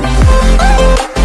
Oh,